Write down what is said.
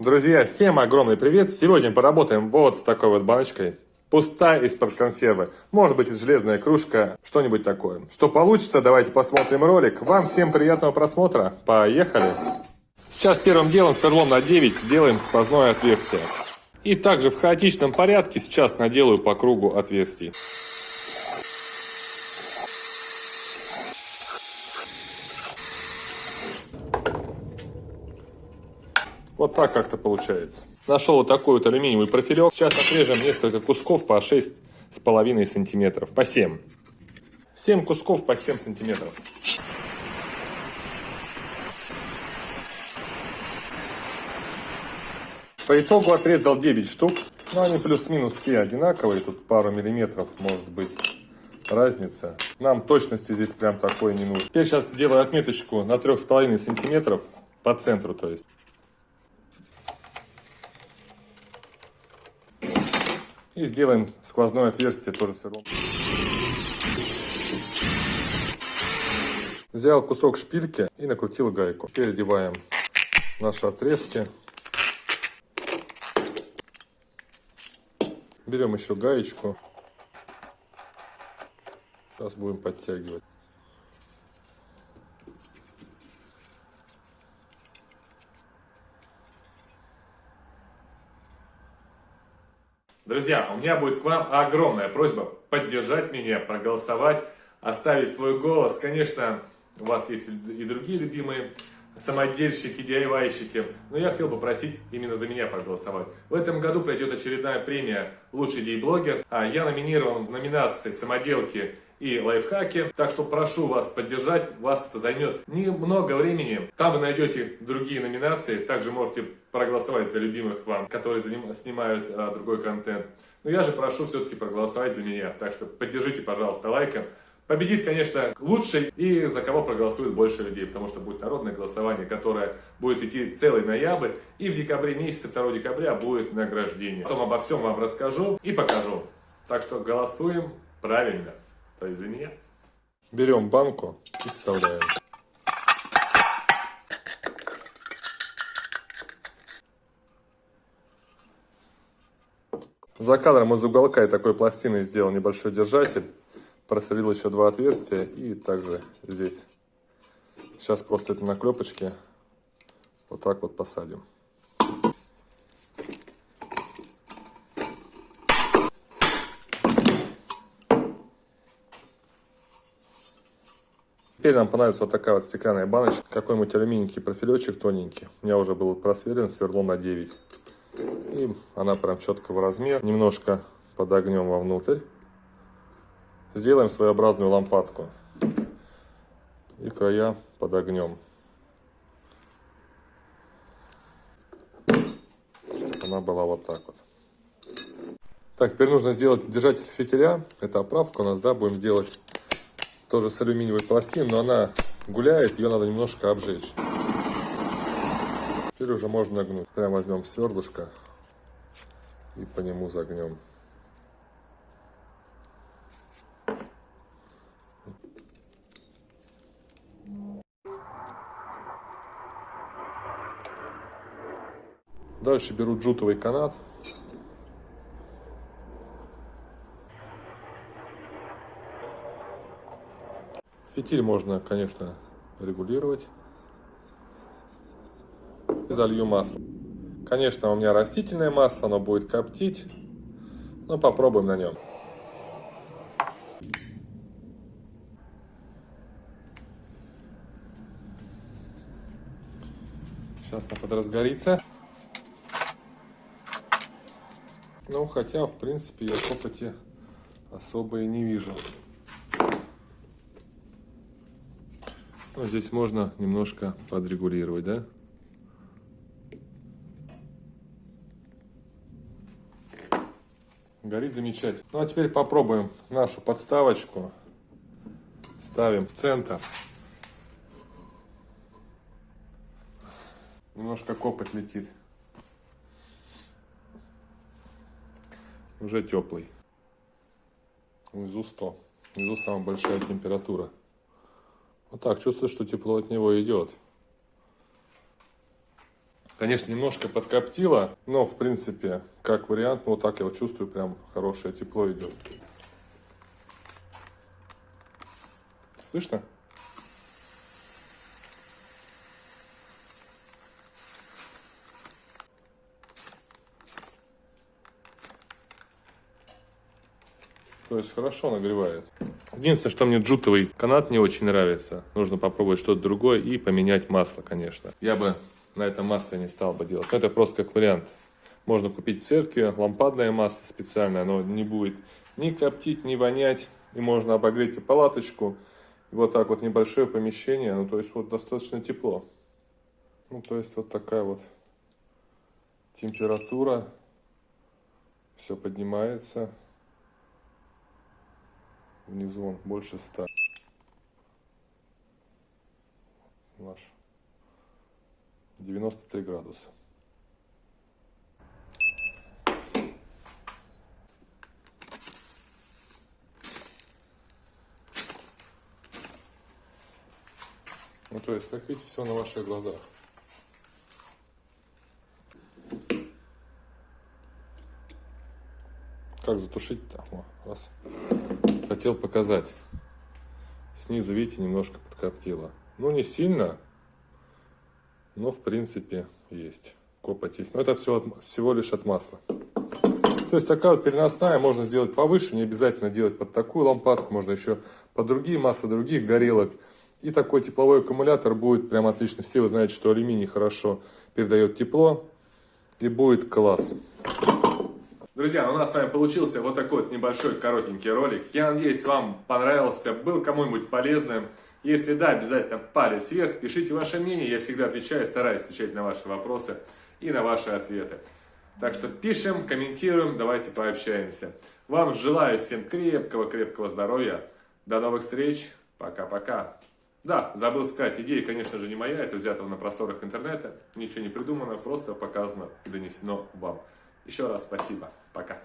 Друзья, всем огромный привет! Сегодня поработаем вот с такой вот баночкой. Пустая из-под консервы. Может быть, железная кружка, что-нибудь такое. Что получится, давайте посмотрим ролик. Вам всем приятного просмотра. Поехали! Сейчас первым делом сверлом на 9 сделаем сквозное отверстие. И также в хаотичном порядке сейчас наделаю по кругу отверстий. Вот так как-то получается. Нашел вот такой вот алюминиевый профилек. Сейчас отрежем несколько кусков по 6,5 сантиметров. По 7. 7 кусков по 7 сантиметров. По итогу отрезал 9 штук. Но они плюс-минус все одинаковые. Тут пару миллиметров может быть разница. Нам точности здесь прям такой не нужно. Теперь сейчас делаю отметочку на 3,5 сантиметров по центру, то есть. И сделаем сквозное отверстие тоже сыром. Взял кусок шпильки и накрутил гайку. Теперь одеваем наши отрезки. Берем еще гаечку. Сейчас будем подтягивать. Друзья, у меня будет к вам огромная просьба поддержать меня, проголосовать, оставить свой голос. Конечно, у вас есть и другие любимые самодельщики, DIY-щики, но я хотел бы просить именно за меня проголосовать. В этом году пройдет очередная премия «Лучший дей-блогер», а я номинирован в номинации «Самоделки и лайфхаки. Так что прошу вас поддержать, вас это займет немного времени. Там вы найдете другие номинации, также можете проголосовать за любимых вам, которые снимают а, другой контент. Но я же прошу все-таки проголосовать за меня, так что поддержите, пожалуйста, лайком. Победит, конечно, лучший и за кого проголосует больше людей, потому что будет народное голосование, которое будет идти целый ноябрь, и в декабре месяце, 2 декабря, будет награждение. Потом обо всем вам расскажу и покажу. Так что голосуем правильно то есть за меня. Берем банку и вставляем. За кадром из уголка я такой пластины сделал небольшой держатель. Просверлил еще два отверстия и также здесь. Сейчас просто это на клепочке вот так вот посадим. Теперь нам понадобится вот такая вот стеклянная баночка, какой-нибудь алюминиевый профилечек тоненький. У меня уже был просверлен сверлом на 9. И она прям четкого размера. Немножко подогнем вовнутрь. Сделаем своеобразную лампадку. И края подогнем. Она была вот так вот. Так, теперь нужно сделать держатель фитиля. Это оправка у нас, да, будем делать тоже с алюминиевой пластин, но она гуляет, ее надо немножко обжечь. Теперь уже можно нагнуть. Прям возьмем сверлышко и по нему загнем. Дальше беру джутовый канат Фитиль можно, конечно, регулировать. Залью масло. Конечно, у меня растительное масло, оно будет коптить. Но попробуем на нем. Сейчас она подразгорится. Ну, хотя, в принципе, я копоти особо и не вижу. Ну, здесь можно немножко подрегулировать, да? Горит замечательно. Ну, а теперь попробуем нашу подставочку. Ставим в центр. Немножко копоть летит. Уже теплый. Внизу 100. Внизу самая большая температура. Вот так, чувствую, что тепло от него идет. Конечно, немножко подкоптило, но в принципе, как вариант, ну, вот так я вот чувствую, прям хорошее тепло идет. Слышно? То есть хорошо нагревает. Единственное, что мне джутовый канат не очень нравится. Нужно попробовать что-то другое и поменять масло, конечно. Я бы на этом масле не стал бы делать. Но это просто как вариант. Можно купить в церкви лампадное масло специальное. Оно не будет ни коптить, ни вонять. И можно обогреть и палаточку. И вот так вот небольшое помещение. Ну, то есть вот достаточно тепло. Ну, то есть вот такая вот температура. Все поднимается. Внизу он больше 100. Наш 93 градуса. Ну, то есть, как видите, все на ваших глазах. Как затушить-то? Раз хотел показать. Снизу, видите, немножко подкоптило. Ну, не сильно, но, в принципе, есть. Копоть есть. Но это все от, всего лишь от масла. То есть, такая вот переносная можно сделать повыше. Не обязательно делать под такую лампадку. Можно еще под другие масла, других горелок. И такой тепловой аккумулятор будет прям отлично. Все вы знаете, что алюминий хорошо передает тепло. И будет класс. Друзья, у нас с вами получился вот такой вот небольшой коротенький ролик. Я надеюсь, вам понравился, был кому-нибудь полезным. Если да, обязательно палец вверх, пишите ваше мнение, я всегда отвечаю, стараюсь отвечать на ваши вопросы и на ваши ответы. Так что пишем, комментируем, давайте пообщаемся. Вам желаю всем крепкого-крепкого здоровья. До новых встреч. Пока-пока. Да, забыл сказать, идея, конечно же, не моя, это взято на просторах интернета. Ничего не придумано, просто показано донесено вам. Еще раз спасибо. Пока.